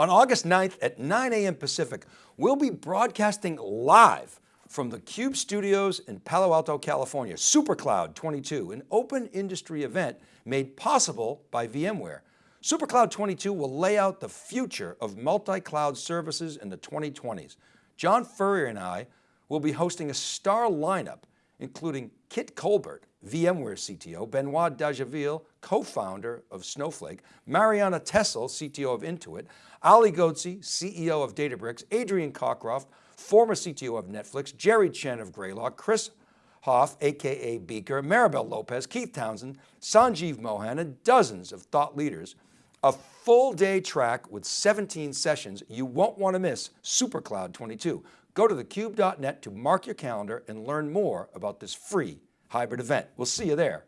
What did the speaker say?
On August 9th at 9 a.m. Pacific, we'll be broadcasting live from the CUBE studios in Palo Alto, California, SuperCloud 22, an open industry event made possible by VMware. SuperCloud 22 will lay out the future of multi-cloud services in the 2020s. John Furrier and I will be hosting a star lineup, including Kit Colbert, VMware CTO, Benoit Dageville, co-founder of Snowflake, Marianna Tessel, CTO of Intuit, Ali Ghodsi, CEO of Databricks, Adrian Cockcroft, former CTO of Netflix, Jerry Chen of Greylock, Chris Hoff, AKA Beaker, Maribel Lopez, Keith Townsend, Sanjeev Mohan, and dozens of thought leaders. A full day track with 17 sessions you won't want to miss SuperCloud 22. Go to thecube.net to mark your calendar and learn more about this free hybrid event. We'll see you there.